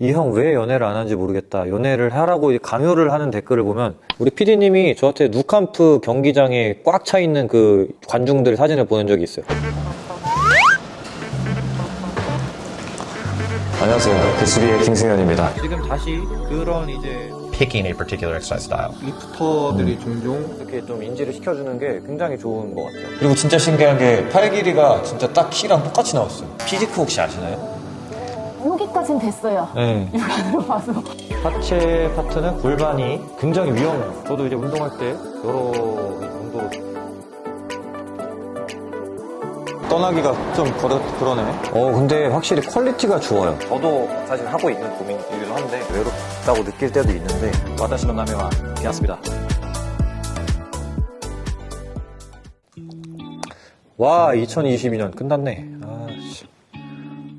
이 형 왜 연애를 안 하는지 모르겠다. 연애를 하라고 강요를 하는 댓글을 보면 우리 PD님이 저한테 누캄프 경기장에 꽉 차 있는 그 관중들 사진을 보낸 적이 있어요. 안녕하세요. 배수비의 김승현입니다. 지금 다시 그런 이제 picking a particular exercise style. lifter들이 종종 이렇게 좀 인지를 시켜주는 게 굉장히 좋은 것 같아요. 그리고 진짜 신기한 게 팔 길이가 진짜 딱 키랑 똑같이 나왔어요. physique 혹시 아시나요? 여기까진 됐어요. 네. 육안으로 봐서. 하체 파트는 골반이 굉장히 위험해요. 저도 이제 운동할 때 여러 정도로 떠나기가 좀 그러, 그러네. 어, 근데 확실히 퀄리티가 좋아요. 저도 사실 하고 있는 고민이기도 한데 외롭다고 느낄 때도 있는데 わたしの なまえは 비았습니다. 와, 2022년 끝났네.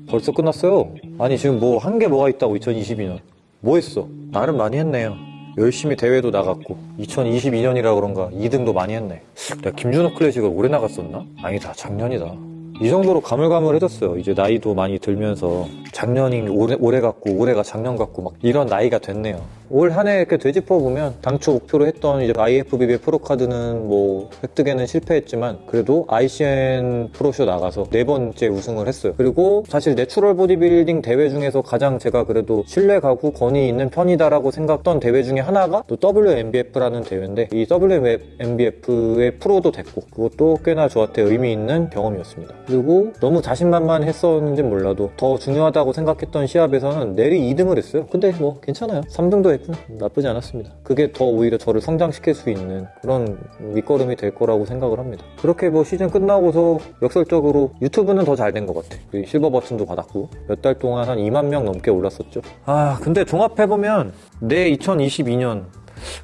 벌써 끝났어요. 아니, 지금 뭐, 한 게 뭐가 있다고, 2022년. 뭐 했어? 나름 많이 했네요. 열심히 대회도 나갔고, 2022년이라 그런가 2등도 많이 했네. 내가 김준호 클래식을 오래 나갔었나? 아니다, 작년이다. 이 정도로 가물가물해졌어요. 이제 나이도 많이 들면서 작년이 올해, 올해 같고 올해가 작년 같고 막 이런 나이가 됐네요. 올 한해 이렇게 되짚어 보면 당초 목표로 했던 이제 IFBB 프로카드는 뭐 획득에는 실패했지만 그래도 ICN 프로쇼 나가서 네 번째 우승을 했어요. 그리고 사실 내추럴 보디빌딩 대회 중에서 가장 제가 그래도 신뢰 가고 권위 있는 편이다라고 생각했던 대회 중에 하나가 또 WNBF라는 대회인데 이 WMBF의 프로도 됐고 그것도 꽤나 저한테 의미 있는 경험이었습니다. 그리고 너무 자신만만했었는지 몰라도 더 중요하다고 생각했던 시합에서는 내리 2등을 했어요. 근데 뭐 괜찮아요. 3등도 했구나. 나쁘지 않았습니다. 그게 더 오히려 저를 성장시킬 수 있는 그런 밑거름이 될 거라고 생각을 합니다. 그렇게 뭐 시즌 끝나고서 역설적으로 유튜브는 더 잘 된 것 같아. 그 실버 버튼도 받았고 몇 달 동안 한 2만 명 넘게 올랐었죠. 아 근데 종합해보면 내 2022년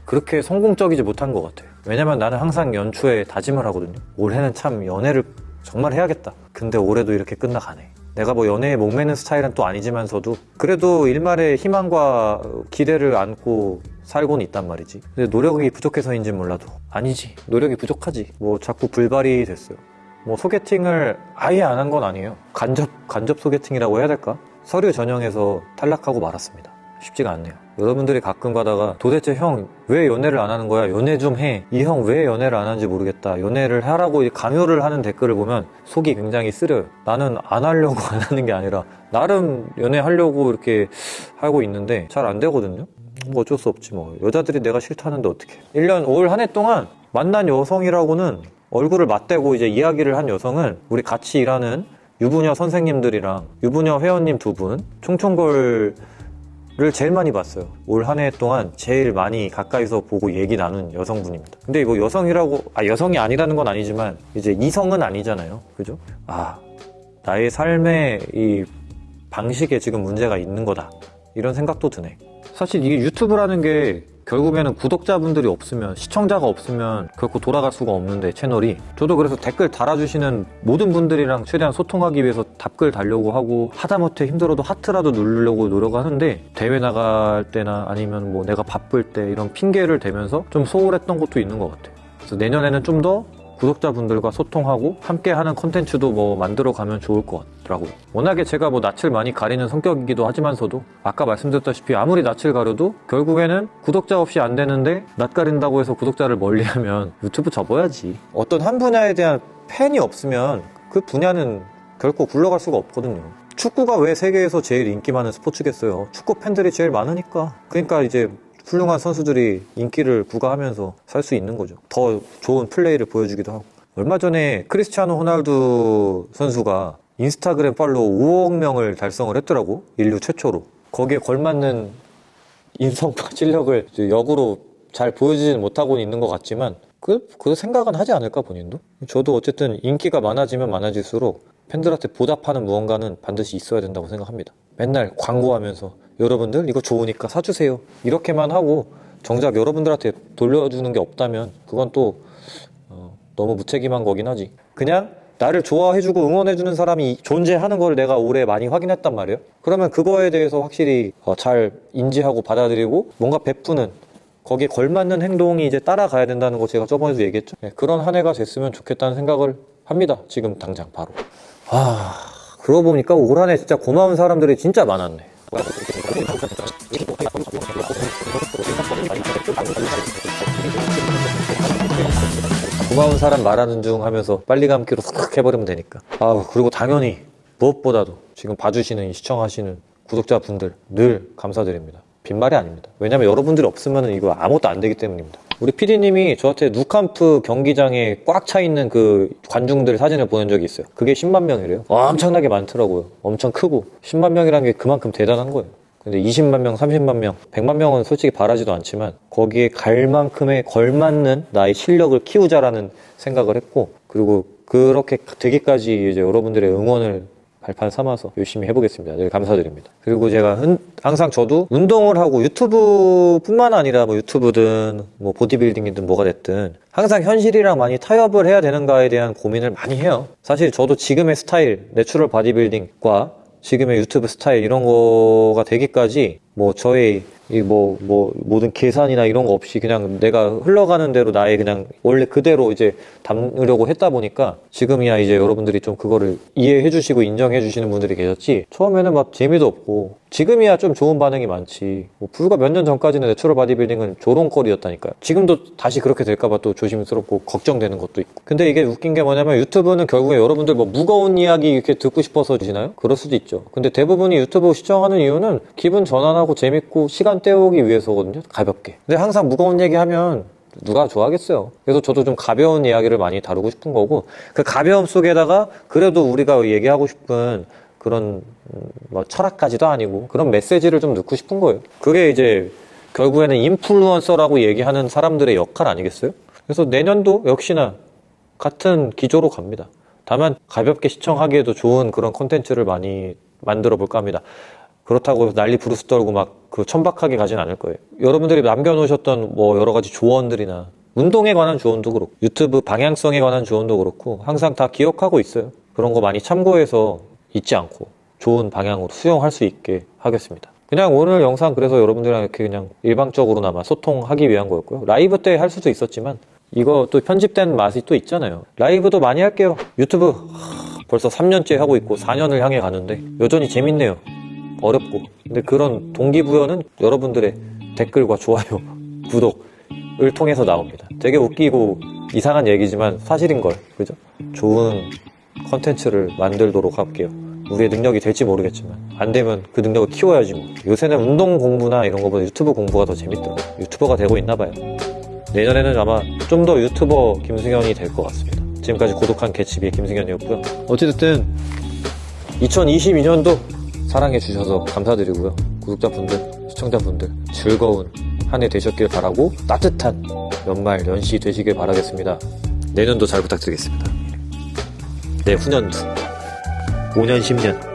그렇게 성공적이지 못한 것 같아요. 왜냐면 나는 항상 연초에 다짐을 하거든요. 올해는 참 연애를 정말 해야겠다. 근데 올해도 이렇게 끝나가네. 내가 뭐 연애에 목매는 스타일은 또 아니지만서도 그래도 일말의 희망과 기대를 안고 살고는 있단 말이지. 근데 노력이 부족해서인지 몰라도 아니지. 노력이 부족하지. 뭐 자꾸 불발이 됐어요. 뭐 소개팅을 아예 안 한 건 아니에요. 간접 간접 소개팅이라고 해야 될까? 서류 전형에서 탈락하고 말았습니다. 쉽지가 않네요. 여러분들이 가끔 가다가 도대체 형 왜 연애를 안 하는 거야? 연애 좀 해. 이 형 왜 연애를 안 하는지 모르겠다. 연애를 하라고 강요를 하는 댓글을 보면 속이 굉장히 쓰려요. 나는 안 하려고 안 하는 게 아니라 나름 연애하려고 이렇게 하고 있는데 잘 안 되거든요. 뭐 어쩔 수 없지 뭐. 여자들이 내가 싫다는데 어떻게. 1년 올한해 동안 만난 여성이라고는 얼굴을 맞대고 이제 이야기를 한 여성은 우리 같이 일하는 유부녀 선생님들이랑 유부녀 회원님 두 분, 총총걸 를 제일 많이 봤어요. 올 한 해 동안 제일 많이 가까이서 보고 얘기 나눈 여성분입니다. 근데 이거 여성이라고, 아, 여성이 아니라는 건 아니지만, 이제 이성은 아니잖아요. 그죠? 아, 나의 삶의 이 방식에 지금 문제가 있는 거다. 이런 생각도 드네. 사실 이게 유튜브라는 게 결국에는 구독자분들이 없으면 시청자가 없으면 결코 돌아갈 수가 없는데 채널이. 저도 그래서 댓글 달아주시는 모든 분들이랑 최대한 소통하기 위해서 답글 달려고 하고 하다못해 힘들어도 하트라도 누르려고 노력하는데 대회 나갈 때나 아니면 뭐 내가 바쁠 때 이런 핑계를 대면서 좀 소홀했던 것도 있는 것 같아요. 그래서 내년에는 좀더 구독자분들과 소통하고 함께하는 컨텐츠도 뭐 만들어 가면 좋을 것 같더라고요. 워낙에 제가 뭐 낯을 많이 가리는 성격이기도 하지만서도 아까 말씀드렸다시피 아무리 낯을 가려도 결국에는 구독자 없이 안 되는데 낯 가린다고 해서 구독자를 멀리하면 유튜브 접어야지. 어떤 한 분야에 대한 팬이 없으면 그 분야는 결코 굴러갈 수가 없거든요. 축구가 왜 세계에서 제일 인기 많은 스포츠겠어요? 축구 팬들이 제일 많으니까. 그러니까 이제 훌륭한 선수들이 인기를 부과하면서 살 수 있는 거죠. 더 좋은 플레이를 보여주기도 하고. 얼마 전에 크리스티아노 호날두 선수가 인스타그램 팔로우 5억 명을 달성을 했더라고. 인류 최초로. 거기에 걸맞는 인성과 실력을 역으로 잘 보여주지는 못하고 있는 것 같지만 그, 그 생각은 하지 않을까 본인도? 저도 어쨌든 인기가 많아지면 많아질수록 팬들한테 보답하는 무언가는 반드시 있어야 된다고 생각합니다. 맨날 광고하면서 여러분들 이거 좋으니까 사주세요. 이렇게만 하고 정작 여러분들한테 돌려주는 게 없다면 그건 또 어, 너무 무책임한 거긴 하지. 그냥 나를 좋아해주고 응원해주는 사람이 존재하는 걸 내가 올해 많이 확인했단 말이에요. 그러면 그거에 대해서 확실히 어, 잘 인지하고 받아들이고 뭔가 베푸는 거기에 걸맞는 행동이 이제 따라가야 된다는 거 제가 저번에도 얘기했죠. 네, 그런 한 해가 됐으면 좋겠다는 생각을 합니다. 지금 당장 바로. 아, 그러고 보니까 올 한 해 진짜 고마운 사람들이 진짜 많았네. 고마운 사람 말하는 중 하면서 빨리 감기로 싹 해버리면 되니까. 아 그리고 당연히 무엇보다도 지금 봐주시는 이 시청하시는 구독자분들 늘 감사드립니다. 빈말이 아닙니다. 왜냐면 여러분들이 없으면 이거 아무것도 안 되기 때문입니다. 우리 PD님이 저한테 누캄프 경기장에 꽉 차 있는 그 관중들 사진을 보낸 적이 있어요. 그게 10만 명이래요. 엄청나게 많더라고요. 엄청 크고 10만 명이라는 게 그만큼 대단한 거예요. 근데 20만 명, 30만 명, 100만 명은 솔직히 바라지도 않지만 거기에 갈 만큼의 걸맞는 나의 실력을 키우자라는 생각을 했고 그리고 그렇게 되기까지 이제 여러분들의 응원을 발판 삼아서 열심히 해보겠습니다. 늘 감사드립니다. 그리고 제가 흔- 항상 저도 운동을 하고 유튜브뿐만 아니라 뭐 유튜브든 뭐 보디빌딩이든 뭐가 됐든 항상 현실이랑 많이 타협을 해야 되는가에 대한 고민을 많이 해요. 사실 저도 지금의 스타일, 내추럴 바디빌딩과 지금의 유튜브 스타일 이런 거가 되기까지 뭐 저의 이뭐뭐 모든 계산이나 이런 거 없이 그냥 내가 흘러가는 대로 나의 그냥 원래 그대로 이제 담으려고 했다 보니까 지금이야 이제 여러분들이 좀 그거를 이해해 주시고 인정해 주시는 분들이 계셨지. 처음에는 막 재미도 없고 지금이야 좀 좋은 반응이 많지. 뭐 불과 몇 년 전까지는 natural 바디빌딩은 조롱거리였다니까요. 지금도 다시 그렇게 될까봐 또 조심스럽고 걱정되는 것도 있고. 근데 이게 웃긴 게 뭐냐면 유튜브는 결국에 여러분들 뭐 무거운 이야기 이렇게 듣고 싶어서 주시나요? 그럴 수도 있죠. 근데 대부분이 유튜브 시청하는 이유는 기분 전환하고 재밌고 시간 때우기 위해서거든요. 가볍게. 근데 항상 무거운 얘기 하면 누가 좋아하겠어요. 그래서 저도 좀 가벼운 이야기를 많이 다루고 싶은 거고 그 가벼움 속에다가 그래도 우리가 얘기하고 싶은 그런 음, 뭐 철학까지도 아니고 그런 메시지를 좀 넣고 싶은 거예요. 그게 이제 결국에는 인플루언서라고 얘기하는 사람들의 역할 아니겠어요? 그래서 내년도 역시나 같은 기조로 갑니다. 다만 가볍게 시청하기에도 좋은 그런 콘텐츠를 많이 만들어 볼까 합니다. 그렇다고 난리 부르스 떨고 막 그 천박하게 가진 않을 거예요. 여러분들이 남겨놓으셨던 뭐 여러 가지 조언들이나 운동에 관한 조언도 그렇고 유튜브 방향성에 관한 조언도 그렇고 항상 다 기억하고 있어요. 그런 거 많이 참고해서 잊지 않고 좋은 방향으로 수용할 수 있게 하겠습니다. 그냥 오늘 영상 그래서 여러분들이랑 이렇게 그냥 일방적으로나마 소통하기 위한 거였고요. 라이브 때 할 수도 있었지만 이거 또 편집된 맛이 또 있잖아요. 라이브도 많이 할게요. 유튜브 하, 벌써 3년째 하고 있고 4년을 향해 가는데 여전히 재밌네요. 어렵고. 근데 그런 동기부여는 여러분들의 댓글과 좋아요, 구독을 통해서 나옵니다. 되게 웃기고 이상한 얘기지만 사실인 걸. 그죠? 좋은 컨텐츠를 만들도록 할게요. 우리의 능력이 될지 모르겠지만 안 되면 그 능력을 키워야지 뭐. 요새는 운동 공부나 이런 거보다 유튜브 공부가 더 재밌더라고요. 유튜버가 되고 있나 봐요. 내년에는 아마 좀 더 유튜버 김승현이 될 것 같습니다. 지금까지 고독한 개츠비의 김승현이었고요. 어찌됐든 2022년도 사랑해 주셔서 감사드리고요. 구독자분들, 시청자분들 즐거운 한 해 되셨길 바라고 따뜻한 연말 연시 되시길 바라겠습니다. 내년도 잘 부탁드리겠습니다. 내 후년도 5년 10년